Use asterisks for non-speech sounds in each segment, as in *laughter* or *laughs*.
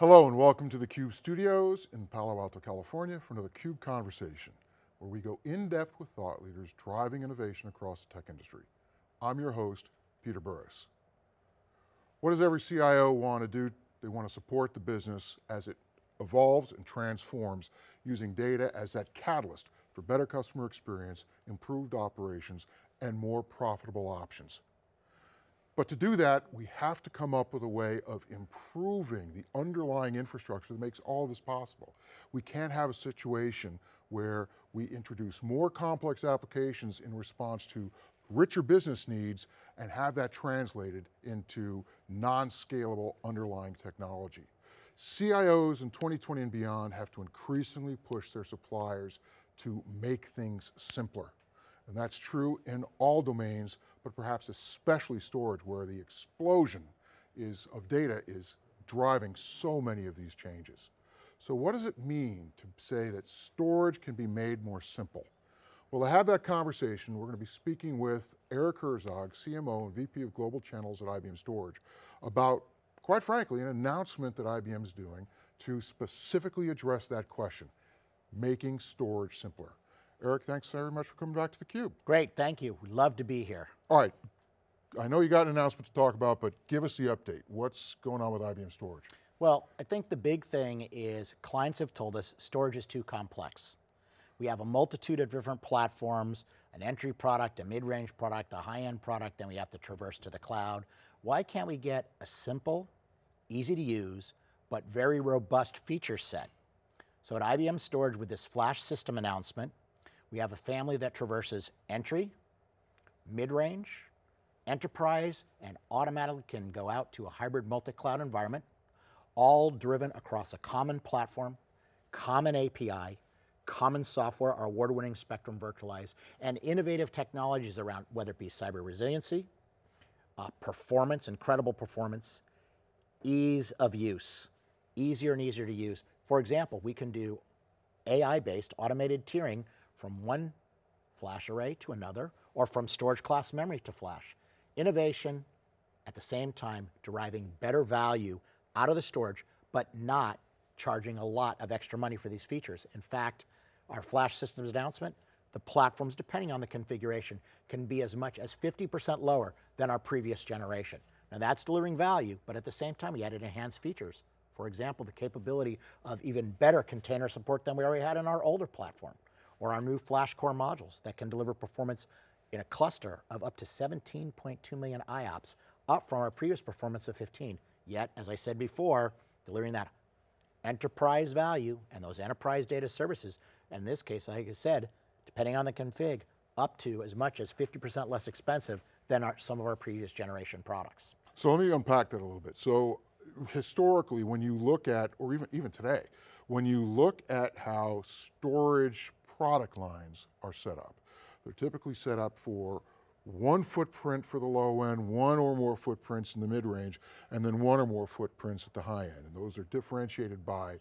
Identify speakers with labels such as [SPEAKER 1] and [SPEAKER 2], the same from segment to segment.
[SPEAKER 1] Hello and welcome to the CUBE studios in Palo Alto, California for another CUBE Conversation, where we go in depth with thought leaders driving innovation across the tech industry. I'm your host, Peter Burris. What does every CIO want to do? They want to support the business as it evolves and transforms using data as that catalyst for better customer experience, improved operations, and more profitable options. But to do that, we have to come up with a way of improving the underlying infrastructure that makes all this possible. We can't have a situation where we introduce more complex applications in response to richer business needs and have that translated into non-scalable underlying technology. CIOs in 2020 and beyond have to increasingly push their suppliers to make things simpler. And that's true in all domains, but perhaps especially storage where the explosion is, of data is driving so many of these changes. So what does it mean to say that storage can be made more simple? Well, to have that conversation, we're going to be speaking with Eric Herzog, CMO and VP of Global Channels at IBM Storage, about, quite frankly, an announcement that IBM's doing to specifically address that question, making storage simpler. Eric, thanks very much for coming back to theCUBE.
[SPEAKER 2] Great, thank you. We'd love to be here.
[SPEAKER 1] All right, I know you got an announcement to talk about, but give us the update. What's going on with IBM Storage?
[SPEAKER 2] Well, I think the big thing is clients have told us storage is too complex. We have a multitude of different platforms, an entry product, a mid-range product, a high-end product, then we have to traverse to the cloud. Why can't we get a simple, easy to use, but very robust feature set? So at IBM Storage with this flash system announcement, we have a family that traverses entry, mid-range, enterprise, and automatically can go out to a hybrid multi-cloud environment, all driven across a common platform, common API, common software, our award-winning Spectrum Virtualize, and innovative technologies around whether it be cyber resiliency, uh, performance, incredible performance, ease of use, easier and easier to use. For example, we can do AI-based automated tiering from one flash array to another, or from storage class memory to flash. Innovation, at the same time, deriving better value out of the storage, but not charging a lot of extra money for these features. In fact, our flash systems announcement, the platforms, depending on the configuration, can be as much as 50% lower than our previous generation. Now that's delivering value, but at the same time, we added enhanced features. For example, the capability of even better container support than we already had in our older platform, or our new flash core modules that can deliver performance in a cluster of up to 17.2 million IOPS, up from our previous performance of 15. Yet, as I said before, delivering that enterprise value and those enterprise data services, in this case, like I said, depending on the config, up to as much as 50% less expensive than our, some of our previous generation products.
[SPEAKER 1] So let me unpack that a little bit. So historically, when you look at, or even, even today, when you look at how storage product lines are set up, they're typically set up for one footprint for the low end, one or more footprints in the mid range, and then one or more footprints at the high end. And those are differentiated by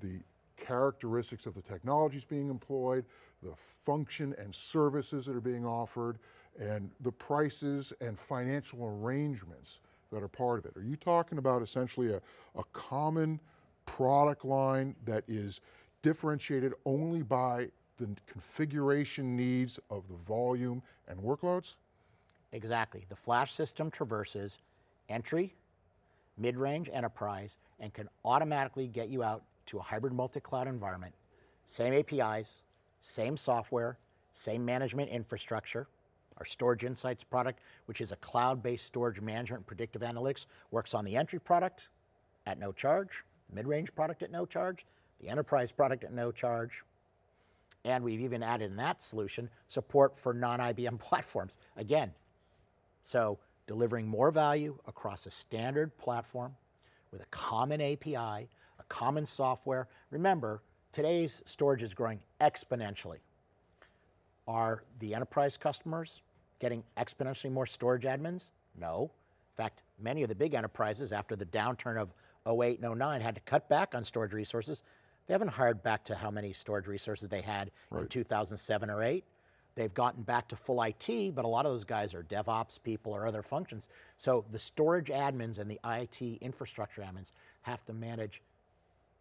[SPEAKER 1] the characteristics of the technologies being employed, the function and services that are being offered, and the prices and financial arrangements that are part of it. Are you talking about essentially a, a common product line that is differentiated only by the configuration needs of the volume and workloads?
[SPEAKER 2] Exactly. The flash system traverses entry, mid-range enterprise, and can automatically get you out to a hybrid multi-cloud environment. Same APIs, same software, same management infrastructure. Our Storage Insights product, which is a cloud-based storage management and predictive analytics, works on the entry product at no charge, mid-range product at no charge, the enterprise product at no charge, and we've even added in that solution support for non-IBM *laughs* platforms. Again, so delivering more value across a standard platform with a common API, a common software. Remember, today's storage is growing exponentially. Are the enterprise customers getting exponentially more storage admins? No. In fact, many of the big enterprises after the downturn of 08 and 09 had to cut back on storage resources. They haven't hired back to how many storage resources they had right. in 2007 or 8. They've gotten back to full IT, but a lot of those guys are DevOps people or other functions. So the storage admins and the IT infrastructure admins have to manage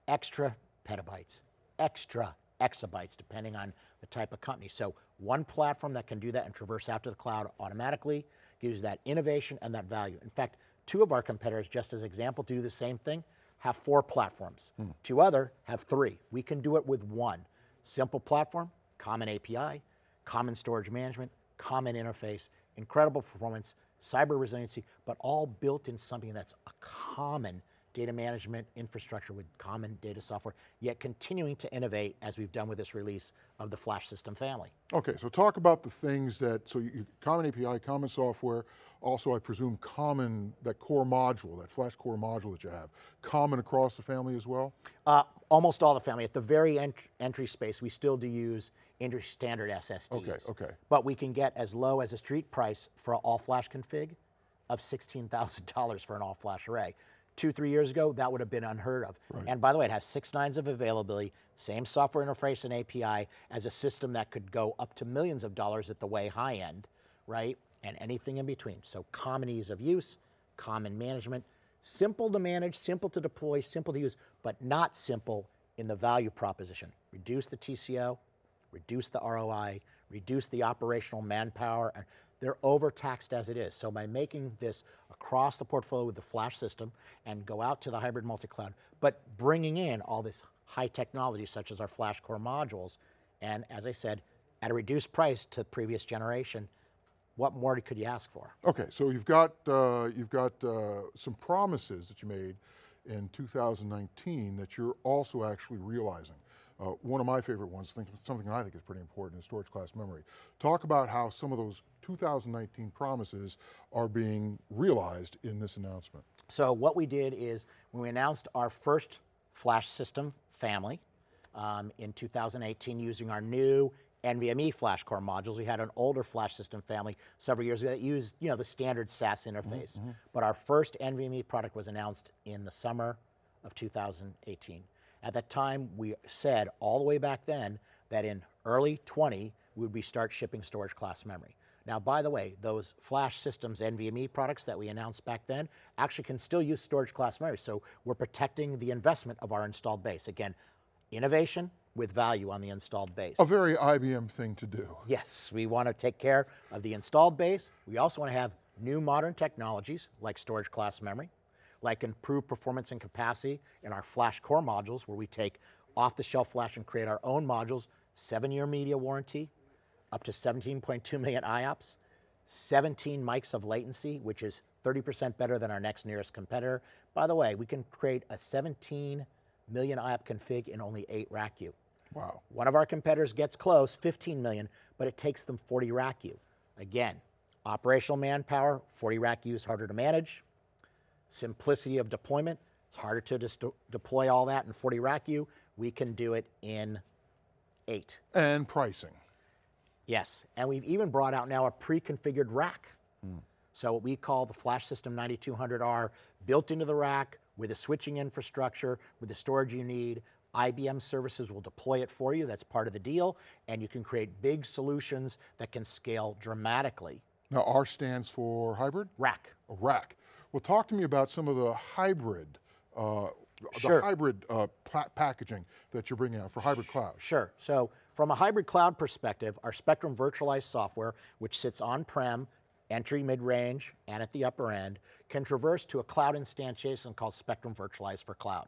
[SPEAKER 2] extra petabytes, extra exabytes, depending on the type of company. So one platform that can do that and traverse out to the cloud automatically gives that innovation and that value. In fact, two of our competitors, just as example, do the same thing, have four platforms. Hmm. Two other have three. We can do it with one. Simple platform, common API, common storage management, common interface, incredible performance, cyber resiliency, but all built in something that's a common data management infrastructure with common data software, yet continuing to innovate as we've done with this release of the Flash system family.
[SPEAKER 1] Okay, so talk about the things that, so you, common API, common software, also I presume common, that core module, that Flash core module that you have, common across the family as well?
[SPEAKER 2] Uh, almost all the family. At the very ent entry space, we still do use industry standard SSDs.
[SPEAKER 1] Okay, okay.
[SPEAKER 2] But we can get as low as a street price for an all flash config of $16,000 for an all flash array. Two, three years ago, that would have been unheard of.
[SPEAKER 1] Right.
[SPEAKER 2] And by the way, it has six nines of availability, same software interface and API as a system that could go up to millions of dollars at the way high end, right? And anything in between. So common ease of use, common management, simple to manage, simple to deploy, simple to use, but not simple in the value proposition. Reduce the TCO, reduce the ROI, reduce the operational manpower. and They're overtaxed as it is. So by making this across the portfolio with the flash system and go out to the hybrid multi-cloud, but bringing in all this high technology such as our flash core modules, and as I said, at a reduced price to the previous generation, what more could you ask for?
[SPEAKER 1] Okay, so you've got, uh, you've got uh, some promises that you made in 2019 that you're also actually realizing. Uh, one of my favorite ones, something I think is pretty important, is storage class memory. Talk about how some of those 2019 promises are being realized in this announcement.
[SPEAKER 2] So what we did is when we announced our first flash system family um, in 2018 using our new NVMe flash core modules. We had an older flash system family several years ago that used you know, the standard SAS interface. Mm-hmm, mm-hmm. But our first NVMe product was announced in the summer of 2018. At that time, we said all the way back then that in early 20, we would be start shipping storage class memory. Now, by the way, those flash systems NVMe products that we announced back then actually can still use storage class memory. So we're protecting the investment of our installed base. Again, innovation with value on the installed base.
[SPEAKER 1] A very IBM thing to do.
[SPEAKER 2] Yes, we want to take care of the installed base. We also want to have new modern technologies like storage class memory, like improved performance and capacity in our flash core modules where we take off the shelf flash and create our own modules, seven year media warranty, up to 17.2 million IOPS, 17 mics of latency, which is 30% better than our next nearest competitor. By the way, we can create a 17 million IOP config in only eight RACU.
[SPEAKER 1] Wow.
[SPEAKER 2] One of our competitors gets close, 15 million, but it takes them 40 rack RACU. Again, operational manpower, 40 rack RACU is harder to manage. Simplicity of deployment, it's harder to deploy all that in 40 rack RACU. We can do it in eight.
[SPEAKER 1] And pricing.
[SPEAKER 2] Yes, and we've even brought out now a pre-configured rack. Hmm. So what we call the Flash System 9200R, built into the rack with the switching infrastructure, with the storage you need. IBM services will deploy it for you. That's part of the deal, and you can create big solutions that can scale dramatically.
[SPEAKER 1] Now R stands for hybrid?
[SPEAKER 2] Rack.
[SPEAKER 1] A rack. Well, talk to me about some of the hybrid, uh,
[SPEAKER 2] Sure.
[SPEAKER 1] the hybrid uh, packaging that you're bringing out for hybrid cloud.
[SPEAKER 2] Sure. So from a hybrid cloud perspective, our Spectrum virtualized software, which sits on-prem, entry, mid-range, and at the upper end, can traverse to a cloud instantiation called Spectrum Virtualized for Cloud.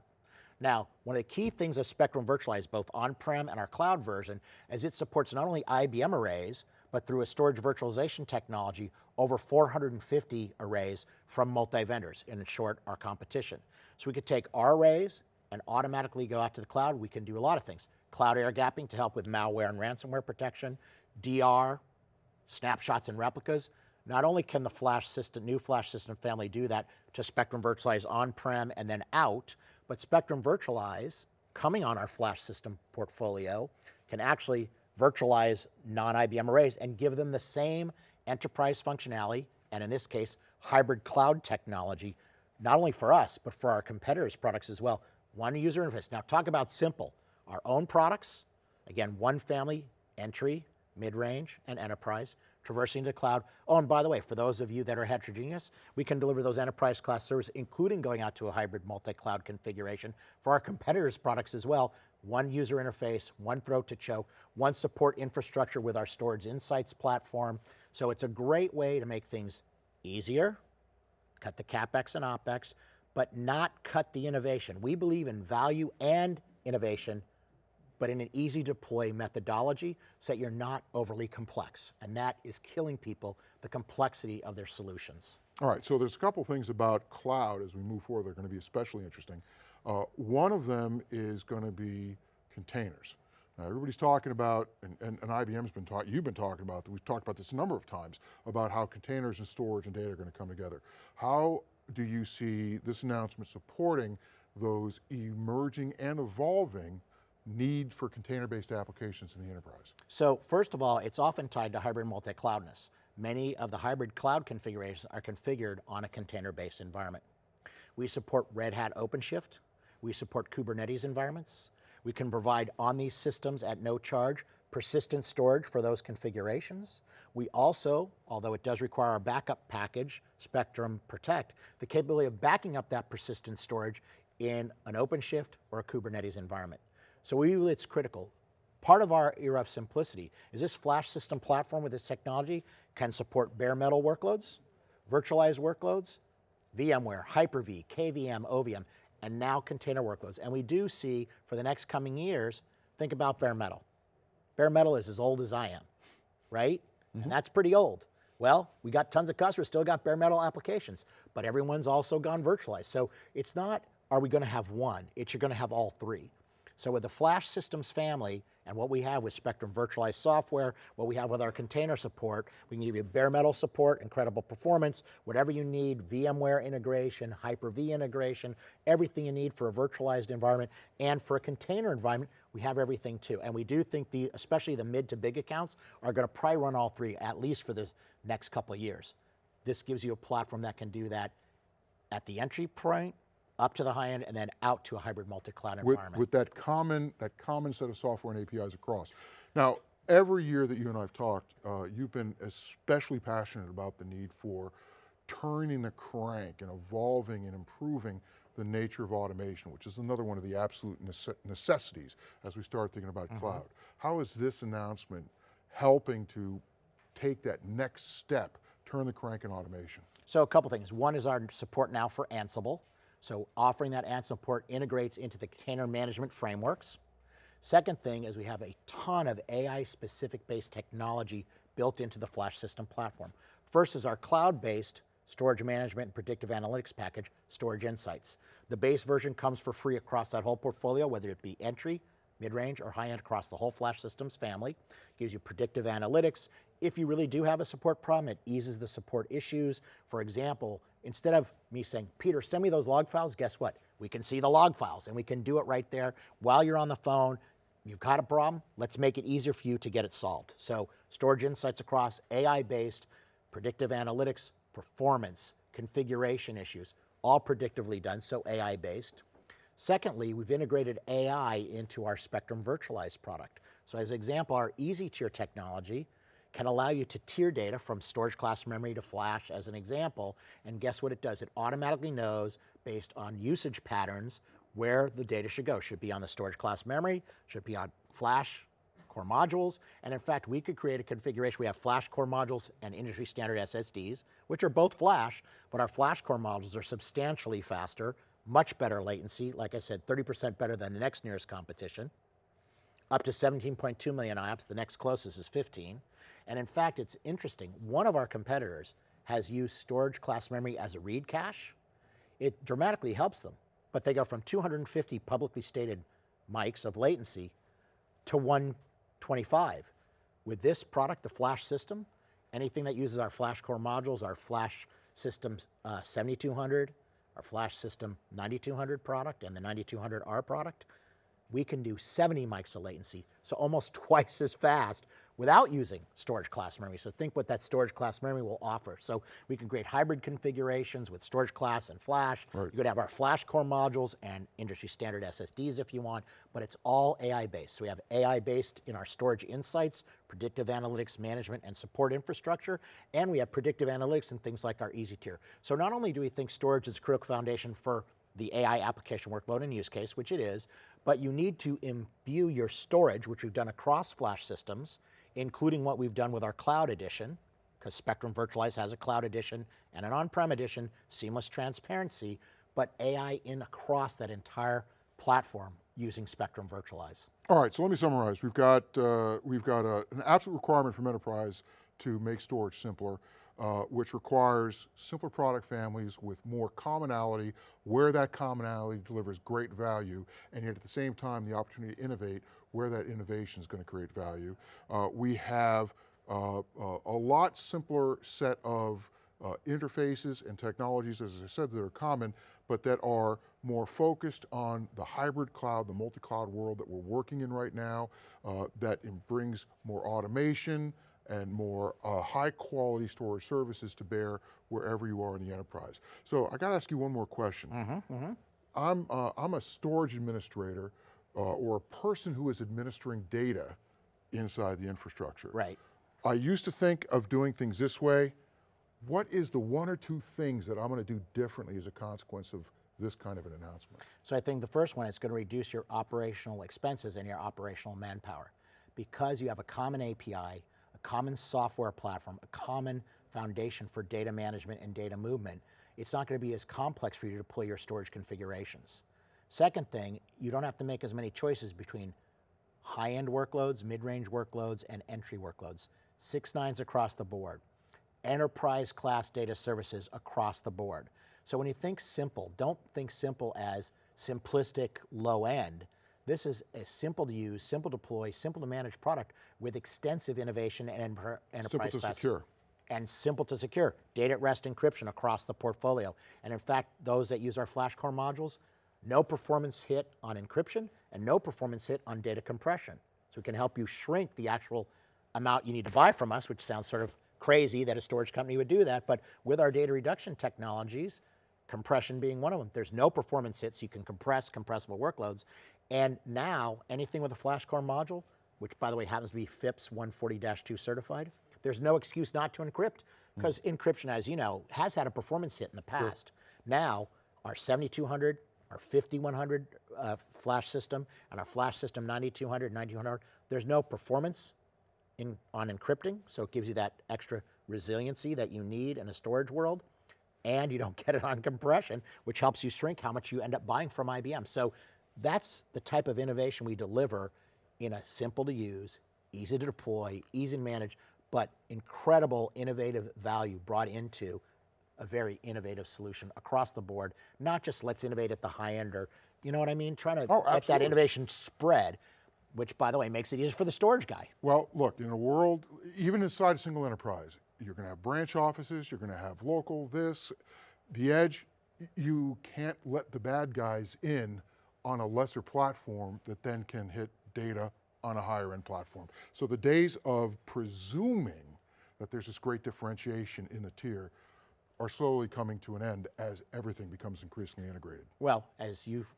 [SPEAKER 2] Now, one of the key things of Spectrum Virtualize, both on-prem and our cloud version, is it supports not only IBM arrays, but through a storage virtualization technology, over 450 arrays from multi-vendors, in short, our competition. So we could take our arrays and automatically go out to the cloud. We can do a lot of things. Cloud air gapping to help with malware and ransomware protection, DR, snapshots and replicas. Not only can the flash system, new flash system family do that to Spectrum Virtualize on-prem and then out, but Spectrum Virtualize, coming on our flash system portfolio, can actually virtualize non-IBM arrays and give them the same enterprise functionality, and in this case, hybrid cloud technology, not only for us, but for our competitors' products as well. One user interface. Now talk about simple. Our own products, again, one family, entry, mid-range, and enterprise, traversing the cloud. Oh, and by the way, for those of you that are heterogeneous, we can deliver those enterprise class services, including going out to a hybrid multi-cloud configuration for our competitors' products as well. One user interface, one throat to choke, one support infrastructure with our Storage Insights platform. So it's a great way to make things easier, cut the CapEx and OpEx, but not cut the innovation. We believe in value and innovation but in an easy deploy methodology so that you're not overly complex. And that is killing people, the complexity of their solutions.
[SPEAKER 1] All right, so there's a couple things about cloud as we move forward that are going to be especially interesting. Uh, one of them is going to be containers. Now everybody's talking about, and, and, and IBM's been talking, you've been talking about, we've talked about this a number of times, about how containers and storage and data are going to come together. How do you see this announcement supporting those emerging and evolving need for container-based applications in the enterprise?
[SPEAKER 2] So first of all, it's often tied to hybrid multi-cloudness. Many of the hybrid cloud configurations are configured on a container-based environment. We support Red Hat OpenShift. We support Kubernetes environments. We can provide on these systems at no charge persistent storage for those configurations. We also, although it does require a backup package, Spectrum Protect, the capability of backing up that persistent storage in an OpenShift or a Kubernetes environment. So we it's critical. Part of our era of simplicity is this flash system platform with this technology can support bare metal workloads, virtualized workloads, VMware, Hyper-V, KVM, OVM, and now container workloads. And we do see for the next coming years, think about bare metal. Bare metal is as old as I am, right? Mm -hmm. And mm-hmm. that's pretty old. Well, we got tons of customers, still got bare metal applications, but everyone's also gone virtualized. So it's not, are we gonna have one? It's you're gonna have all three. So with the Flash Systems family and what we have with Spectrum virtualized software, what we have with our container support, we can give you bare metal support, incredible performance, whatever you need, VMware integration, Hyper-V integration, everything you need for a virtualized environment and for a container environment, we have everything too. And we do think the, especially the mid to big accounts are going to probably run all three at least for the next couple of years. This gives you a platform that can do that at the entry point up to the high end, and then out to a hybrid multi-cloud environment.
[SPEAKER 1] With that common, that common set of software and APIs across. Now, every year that you and I have talked, uh, you've been especially passionate about the need for turning the crank and evolving and improving the nature of automation, which is another one of the absolute necessities as we start thinking about mm -hmm. cloud. How is this announcement helping to take that next step, turn the crank in automation?
[SPEAKER 2] So a couple things. One is our support now for Ansible. So offering that Ansible support integrates into the container management frameworks. Second thing is we have a ton of AI specific based technology built into the Flash system platform. First is our cloud-based storage management and predictive analytics package, Storage Insights. The base version comes for free across that whole portfolio, whether it be entry, mid-range, or high-end across the whole Flash Systems family. Gives you predictive analytics. If you really do have a support problem, it eases the support issues. For example, instead of me saying, Peter, send me those log files, guess what? We can see the log files and we can do it right there while you're on the phone. You've got a problem, let's make it easier for you to get it solved. So storage insights across AI-based, predictive analytics, performance, configuration issues, all predictively done, so AI-based. Secondly, we've integrated AI into our Spectrum Virtualized product. So as an example, our easy tier technology can allow you to tier data from storage class memory to flash as an example, and guess what it does? It automatically knows based on usage patterns where the data should go. Should be on the storage class memory, should be on flash core modules, and in fact, we could create a configuration. We have flash core modules and industry standard SSDs, which are both flash, but our flash core modules are substantially faster, much better latency, like I said, 30% better than the next nearest competition, up to 17.2 million IOPS, the next closest is 15, and in fact, it's interesting. One of our competitors has used storage class memory as a read cache. It dramatically helps them, but they go from 250 publicly stated mics of latency to 125. With this product, the flash system, anything that uses our flash core modules, our flash system uh, 7200, our flash system 9200 product, and the 9200R product, we can do 70 mics of latency, so almost *laughs* twice as fast without using storage class memory. So think what that storage class memory will offer. So we can create hybrid configurations with storage class and flash.
[SPEAKER 1] Right.
[SPEAKER 2] You could have our flash core modules and industry standard SSDs if you want, but it's all AI based. So we have AI based in our storage insights, predictive analytics management and support infrastructure, and we have predictive analytics and things like our easy tier. So not only do we think storage is a critical foundation for the AI application workload and use case, which it is, but you need to imbue your storage, which we've done across flash systems, including what we've done with our cloud edition, because Spectrum Virtualize has a cloud edition and an on-prem edition, seamless transparency, but AI in across that entire platform using Spectrum Virtualize.
[SPEAKER 1] All right, so let me summarize. We've got, uh, we've got a, an absolute requirement from enterprise to make storage simpler, uh, which requires simpler product families with more commonality, where that commonality delivers great value, and yet at the same time, the opportunity to innovate where that innovation is going to create value. Uh, we have uh, uh, a lot simpler set of uh, interfaces and technologies, as I said, that are common, but that are more focused on the hybrid cloud, the multi-cloud world that we're working in right now, uh, that brings more automation and more uh, high quality storage services to bear wherever you are in the enterprise. So I got to ask you one more question. I'm, uh, I'm a storage administrator uh, or a person who is administering data inside the infrastructure.
[SPEAKER 2] Right.
[SPEAKER 1] I used to think of doing things this way. What is the one or two things that I'm going to do differently as a consequence of this kind of an announcement?
[SPEAKER 2] So I think the first one is going to reduce your operational expenses and your operational manpower. Because you have a common API, common software platform, a common foundation for data management and data movement, it's not going to be as complex for you to deploy your storage configurations. Second thing, you don't have to make as many choices between high-end workloads, mid-range workloads, and entry workloads. Six nines across the board. Enterprise class data services across the board. So when you think simple, don't think simple as simplistic low end. This is a simple to use, simple to deploy, simple to manage product with extensive innovation and enter- enterprise
[SPEAKER 1] Simple to
[SPEAKER 2] class
[SPEAKER 1] secure.
[SPEAKER 2] and simple to secure. Data at rest encryption across the portfolio. And in fact, those that use our FlashCore modules, no performance hit on encryption and no performance hit on data compression. So we can help you shrink the actual amount you need to buy from us, which sounds sort of crazy that a storage company would do that. But with our data reduction technologies, compression being one of them, there's no performance hit, so you can compress compressible workloads. And now, anything with a FlashCore module, which by the way happens to be FIPS 140-2 certified, there's no excuse not to encrypt, because encryption, as you know, has had a performance hit in the past. Now, our 7200, our 5100 uh, flash system, and our flash system 9200, 9200, there's no performance in, on encrypting, so it gives you that extra resiliency that you need in a storage world, and you don't *laughs* get it on compression, which helps you shrink how much you end up buying from IBM. So that's the type of innovation we deliver in a simple to use, easy to deploy, easy to manage, but incredible innovative value brought into a very innovative solution across the board, not just let's innovate at the high end or, you know what I mean? Trying to
[SPEAKER 1] Oh,
[SPEAKER 2] let that innovation spread, which by the way makes it easier for the storage guy.
[SPEAKER 1] Well, look, in a world, even inside a single enterprise, you're going to have branch offices, you're going to have local this, the edge, you can't let the bad guys in on a lesser platform that then can hit data on a higher end platform. So the days of presuming that there's this great differentiation in the tier are slowly coming to an end as everything becomes increasingly integrated.
[SPEAKER 2] Well, as you've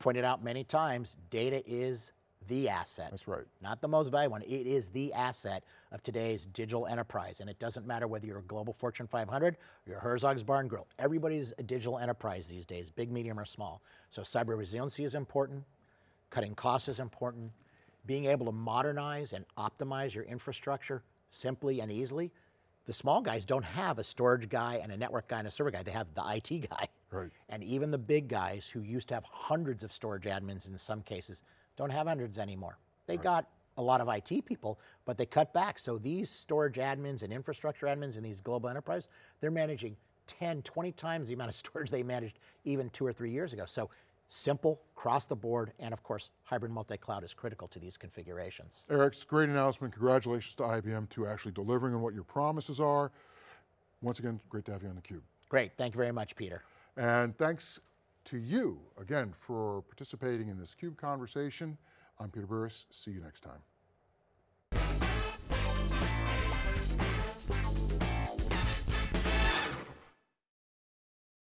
[SPEAKER 2] pointed out many times, data is the asset.
[SPEAKER 1] That's right.
[SPEAKER 2] Not the most valuable one. It is the asset of today's digital enterprise. And it doesn't matter whether you're a global Fortune 500 or you're Herzog's Barn Grill. Everybody's a digital enterprise these days, big, medium, or small. So cyber resiliency is important. Cutting costs is important. Being able to modernize and optimize your infrastructure simply and easily. The small guys don't have a storage guy and a network guy and a server guy. They have the IT guy.
[SPEAKER 1] Right.
[SPEAKER 2] And even the big guys who used to have hundreds of storage admins in some cases don't have hundreds anymore. They got a lot of IT people, but they cut back. So these storage admins and infrastructure admins in these global enterprise, they're managing 10, 20 times the amount of *laughs* storage they managed even two or three years ago. So simple, across the board, and of course, hybrid multi-cloud is critical to these configurations.
[SPEAKER 1] Eric, it's a great announcement. Congratulations to IBM to actually delivering on what your promises are. Once again, great to have you on theCUBE.
[SPEAKER 2] Great, thank you very much, Peter.
[SPEAKER 1] And thanks to you, again, for participating in this CUBE conversation. I'm Peter Burris, see you next time.